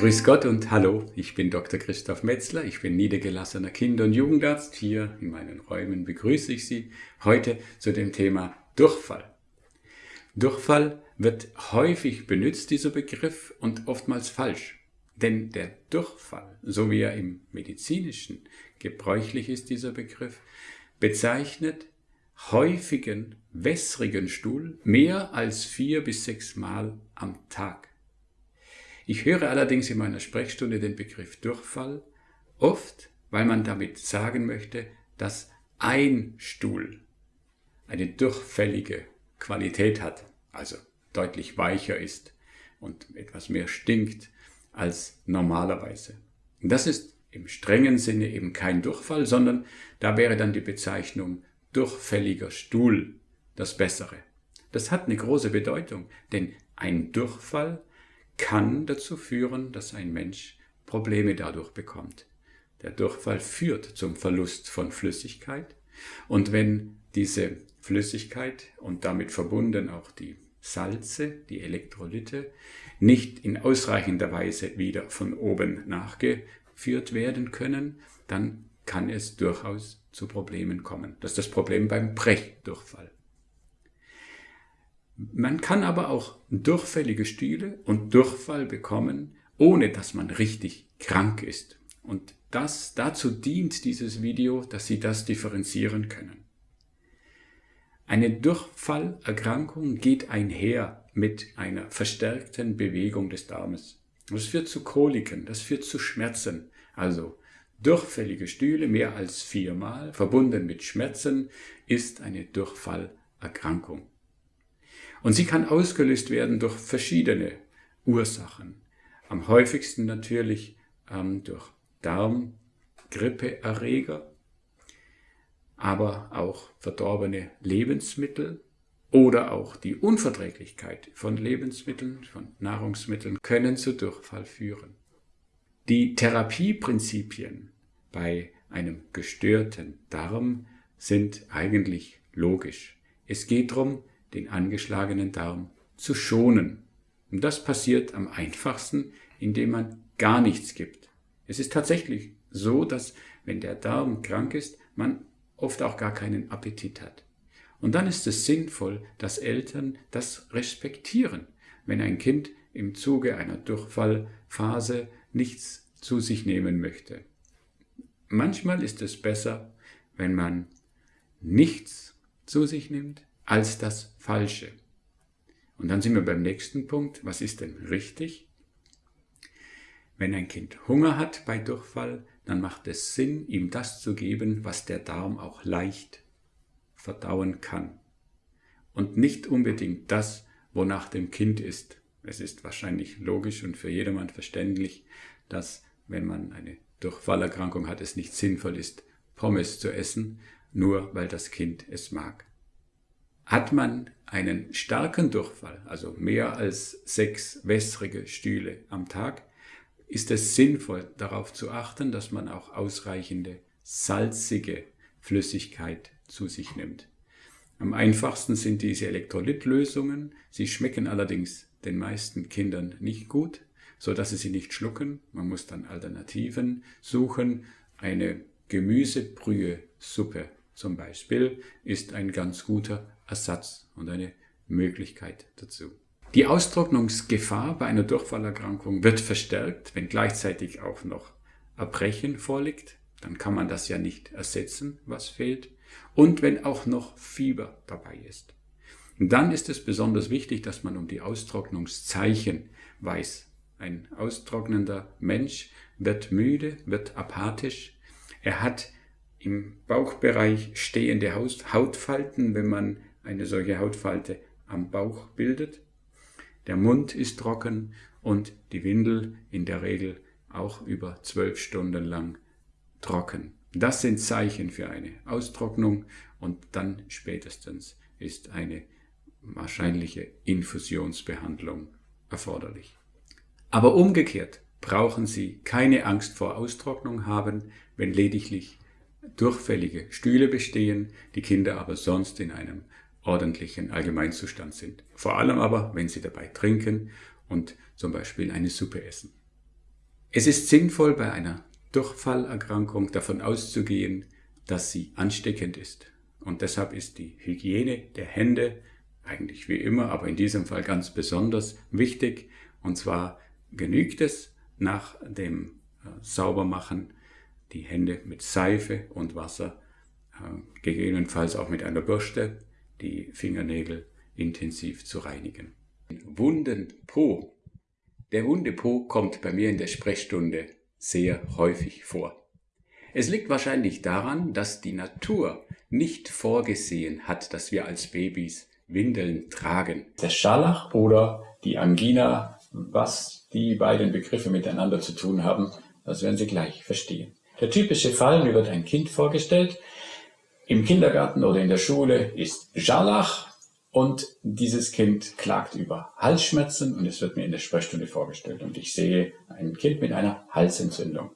Grüß Gott und hallo, ich bin Dr. Christoph Metzler, ich bin niedergelassener Kinder- und Jugendarzt. Hier in meinen Räumen begrüße ich Sie heute zu dem Thema Durchfall. Durchfall wird häufig benutzt, dieser Begriff, und oftmals falsch. Denn der Durchfall, so wie er im medizinischen gebräuchlich ist, dieser Begriff, bezeichnet häufigen wässrigen Stuhl mehr als vier bis sechs Mal am Tag. Ich höre allerdings in meiner Sprechstunde den Begriff Durchfall oft, weil man damit sagen möchte, dass ein Stuhl eine durchfällige Qualität hat, also deutlich weicher ist und etwas mehr stinkt als normalerweise. das ist im strengen Sinne eben kein Durchfall, sondern da wäre dann die Bezeichnung durchfälliger Stuhl das Bessere. Das hat eine große Bedeutung, denn ein Durchfall kann dazu führen, dass ein Mensch Probleme dadurch bekommt. Der Durchfall führt zum Verlust von Flüssigkeit und wenn diese Flüssigkeit und damit verbunden auch die Salze, die Elektrolyte, nicht in ausreichender Weise wieder von oben nachgeführt werden können, dann kann es durchaus zu Problemen kommen. Das ist das Problem beim Brechdurchfall. Man kann aber auch durchfällige Stühle und Durchfall bekommen, ohne dass man richtig krank ist. Und das, dazu dient dieses Video, dass Sie das differenzieren können. Eine Durchfallerkrankung geht einher mit einer verstärkten Bewegung des Darmes. Das führt zu Koliken, das führt zu Schmerzen. Also durchfällige Stühle mehr als viermal, verbunden mit Schmerzen, ist eine Durchfallerkrankung. Und sie kann ausgelöst werden durch verschiedene Ursachen. Am häufigsten natürlich ähm, durch Darm, Grippeerreger, aber auch verdorbene Lebensmittel oder auch die Unverträglichkeit von Lebensmitteln, von Nahrungsmitteln können zu Durchfall führen. Die Therapieprinzipien bei einem gestörten Darm sind eigentlich logisch. Es geht darum, den angeschlagenen Darm zu schonen. Und das passiert am einfachsten, indem man gar nichts gibt. Es ist tatsächlich so, dass wenn der Darm krank ist, man oft auch gar keinen Appetit hat. Und dann ist es sinnvoll, dass Eltern das respektieren, wenn ein Kind im Zuge einer Durchfallphase nichts zu sich nehmen möchte. Manchmal ist es besser, wenn man nichts zu sich nimmt, als das Falsche. Und dann sind wir beim nächsten Punkt. Was ist denn richtig? Wenn ein Kind Hunger hat bei Durchfall, dann macht es Sinn, ihm das zu geben, was der Darm auch leicht verdauen kann. Und nicht unbedingt das, wonach dem Kind ist. Es ist wahrscheinlich logisch und für jedermann verständlich, dass wenn man eine Durchfallerkrankung hat, es nicht sinnvoll ist, Pommes zu essen, nur weil das Kind es mag. Hat man einen starken Durchfall, also mehr als sechs wässrige Stühle am Tag, ist es sinnvoll darauf zu achten, dass man auch ausreichende salzige Flüssigkeit zu sich nimmt. Am einfachsten sind diese Elektrolytlösungen. Sie schmecken allerdings den meisten Kindern nicht gut, so dass sie sie nicht schlucken. Man muss dann Alternativen suchen. Eine Gemüsebrühe-Suppe zum Beispiel ist ein ganz guter Ersatz und eine Möglichkeit dazu. Die Austrocknungsgefahr bei einer Durchfallerkrankung wird verstärkt, wenn gleichzeitig auch noch Erbrechen vorliegt. Dann kann man das ja nicht ersetzen, was fehlt. Und wenn auch noch Fieber dabei ist. Und dann ist es besonders wichtig, dass man um die Austrocknungszeichen weiß. Ein austrocknender Mensch wird müde, wird apathisch. Er hat im Bauchbereich stehende Hautfalten, wenn man eine solche Hautfalte am Bauch bildet. Der Mund ist trocken und die Windel in der Regel auch über zwölf Stunden lang trocken. Das sind Zeichen für eine Austrocknung und dann spätestens ist eine wahrscheinliche Infusionsbehandlung erforderlich. Aber umgekehrt brauchen Sie keine Angst vor Austrocknung haben, wenn lediglich durchfällige Stühle bestehen, die Kinder aber sonst in einem ordentlichen Allgemeinzustand sind. Vor allem aber, wenn sie dabei trinken und zum Beispiel eine Suppe essen. Es ist sinnvoll, bei einer Durchfallerkrankung davon auszugehen, dass sie ansteckend ist. Und deshalb ist die Hygiene der Hände eigentlich wie immer, aber in diesem Fall ganz besonders wichtig. Und zwar genügt es nach dem äh, Saubermachen die Hände mit Seife und Wasser, äh, gegebenenfalls auch mit einer Bürste, die Fingernägel intensiv zu reinigen. Wunden Po. Der Wunde Po kommt bei mir in der Sprechstunde sehr häufig vor. Es liegt wahrscheinlich daran, dass die Natur nicht vorgesehen hat, dass wir als Babys Windeln tragen. Der Scharlach oder die Angina, was die beiden Begriffe miteinander zu tun haben, das werden Sie gleich verstehen. Der typische Fall, mir wird ein Kind vorgestellt, im Kindergarten oder in der Schule ist Scharlach und dieses Kind klagt über Halsschmerzen und es wird mir in der Sprechstunde vorgestellt und ich sehe ein Kind mit einer Halsentzündung.